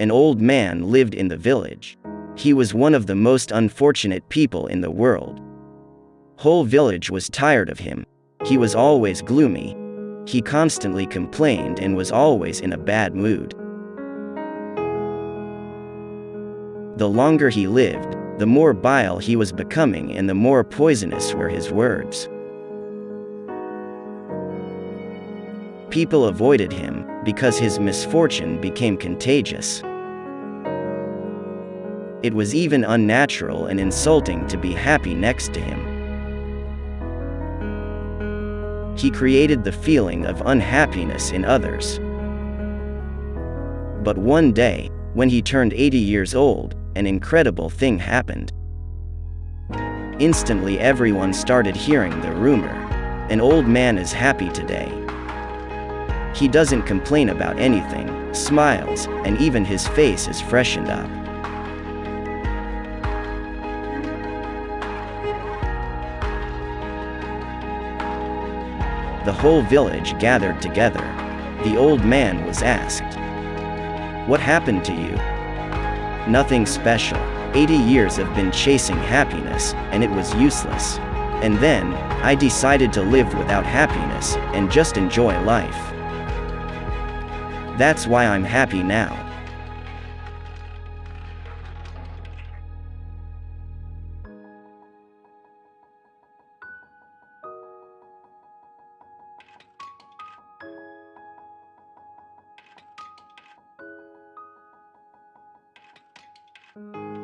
An old man lived in the village. He was one of the most unfortunate people in the world. Whole village was tired of him. He was always gloomy. He constantly complained and was always in a bad mood. The longer he lived, the more bile he was becoming and the more poisonous were his words. People avoided him because his misfortune became contagious. It was even unnatural and insulting to be happy next to him. He created the feeling of unhappiness in others. But one day, when he turned 80 years old, an incredible thing happened. Instantly everyone started hearing the rumor. An old man is happy today. He doesn't complain about anything, smiles, and even his face is freshened up. The whole village gathered together. The old man was asked, What happened to you? Nothing special. 80 years have been chasing happiness, and it was useless. And then, I decided to live without happiness, and just enjoy life. That's why I'm happy now. You.